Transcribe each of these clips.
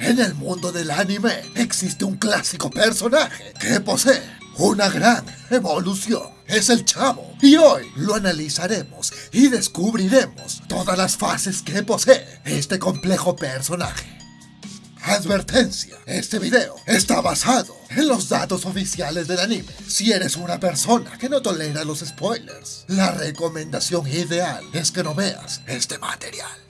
En el mundo del anime existe un clásico personaje que posee una gran evolución. Es el chavo y hoy lo analizaremos y descubriremos todas las fases que posee este complejo personaje. Advertencia, este video está basado en los datos oficiales del anime. Si eres una persona que no tolera los spoilers, la recomendación ideal es que no veas este material.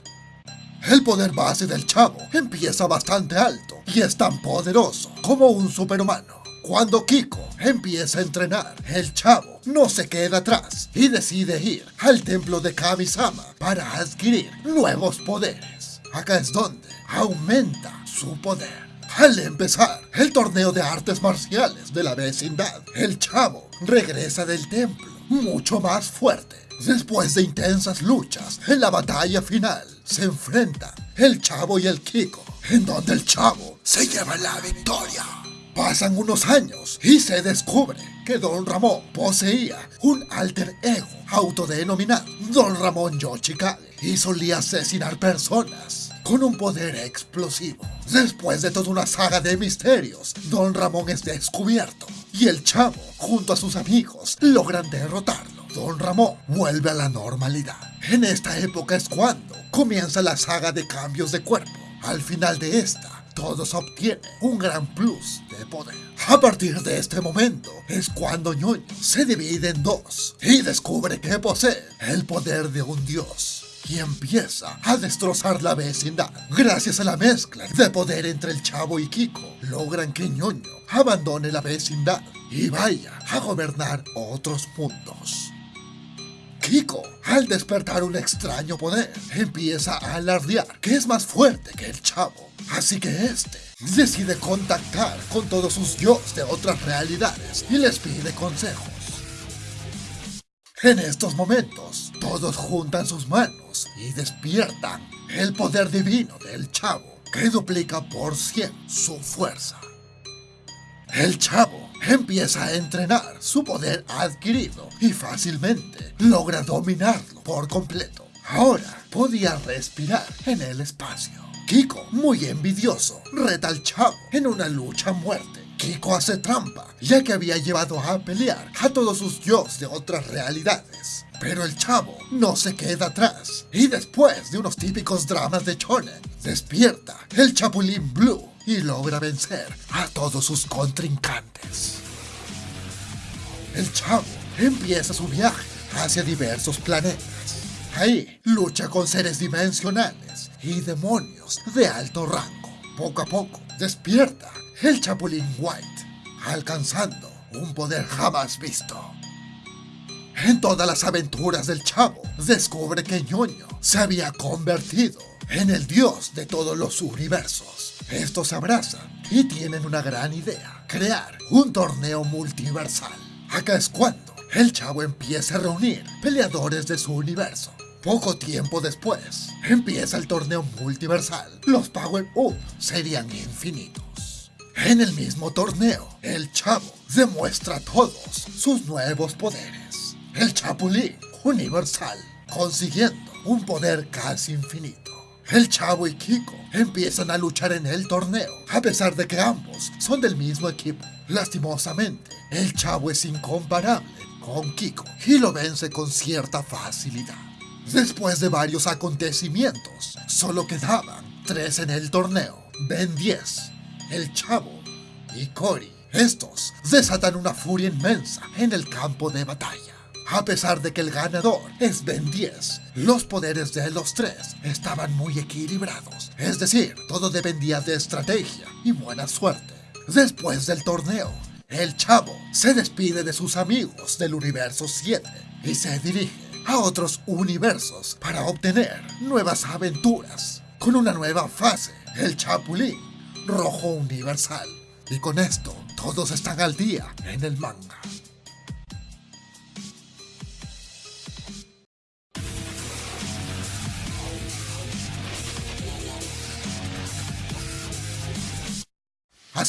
El poder base del chavo empieza bastante alto y es tan poderoso como un superhumano. Cuando Kiko empieza a entrenar, el chavo no se queda atrás y decide ir al templo de Kami-sama para adquirir nuevos poderes. Acá es donde aumenta su poder. Al empezar el torneo de artes marciales de la vecindad, el chavo regresa del templo mucho más fuerte. Después de intensas luchas, en la batalla final se enfrentan el chavo y el Kiko, en donde el chavo se lleva la victoria. Pasan unos años y se descubre que Don Ramón poseía un alter ego autodenominado Don Ramón Yoshikage y solía asesinar personas con un poder explosivo. Después de toda una saga de misterios, Don Ramón es descubierto y el chavo, junto a sus amigos, logran derrotarlo. Don Ramón vuelve a la normalidad. En esta época es cuando comienza la saga de cambios de cuerpo. Al final de esta, todos obtienen un gran plus de poder. A partir de este momento es cuando Ñoño se divide en dos y descubre que posee el poder de un dios y empieza a destrozar la vecindad. Gracias a la mezcla de poder entre el chavo y Kiko, logran que Ñoño abandone la vecindad y vaya a gobernar otros mundos. Kiko, al despertar un extraño poder, empieza a alardear que es más fuerte que el chavo. Así que este decide contactar con todos sus dios de otras realidades y les pide consejos. En estos momentos, todos juntan sus manos y despiertan el poder divino del chavo, que duplica por 100 su fuerza. El chavo empieza a entrenar su poder adquirido y fácilmente logra dominarlo por completo. Ahora podía respirar en el espacio. Kiko, muy envidioso, reta al chavo en una lucha a muerte Kiko hace trampa, ya que había llevado a pelear a todos sus dios de otras realidades. Pero el chavo no se queda atrás, y después de unos típicos dramas de Chonen, despierta el Chapulín Blue y logra vencer a todos sus contrincantes. El chavo empieza su viaje hacia diversos planetas. Ahí lucha con seres dimensionales y demonios de alto rango. Poco a poco despierta el Chapulín White, alcanzando un poder jamás visto. En todas las aventuras del chavo, descubre que Ñoño se había convertido en el dios de todos los universos. Estos abrazan y tienen una gran idea, crear un torneo multiversal. Acá es cuando el chavo empieza a reunir peleadores de su universo. Poco tiempo después, empieza el torneo multiversal. Los Power Up serían infinitos. En el mismo torneo, el Chavo demuestra todos sus nuevos poderes. El Chapulín Universal, consiguiendo un poder casi infinito. El Chavo y Kiko empiezan a luchar en el torneo, a pesar de que ambos son del mismo equipo. Lastimosamente, el Chavo es incomparable con Kiko y lo vence con cierta facilidad. Después de varios acontecimientos, solo quedaban tres en el torneo. Ben 10 el Chavo y Cory. Estos desatan una furia inmensa en el campo de batalla. A pesar de que el ganador es Ben 10, los poderes de los tres estaban muy equilibrados. Es decir, todo dependía de estrategia y buena suerte. Después del torneo, el chavo se despide de sus amigos del universo 7 y se dirige a otros universos para obtener nuevas aventuras. Con una nueva fase, el Chapulín rojo universal. Y con esto, todos están al día en el manga.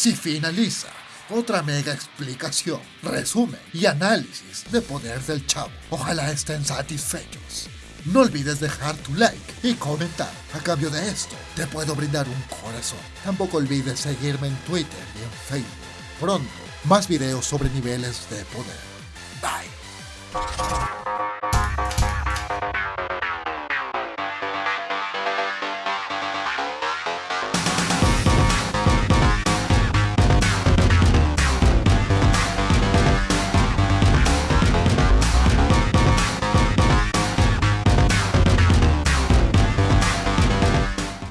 Así finaliza otra mega explicación, resumen y análisis de poder del chavo. Ojalá estén satisfechos. No olvides dejar tu like y comentar. A cambio de esto, te puedo brindar un corazón. Tampoco olvides seguirme en Twitter y en Facebook. Pronto, más videos sobre niveles de poder.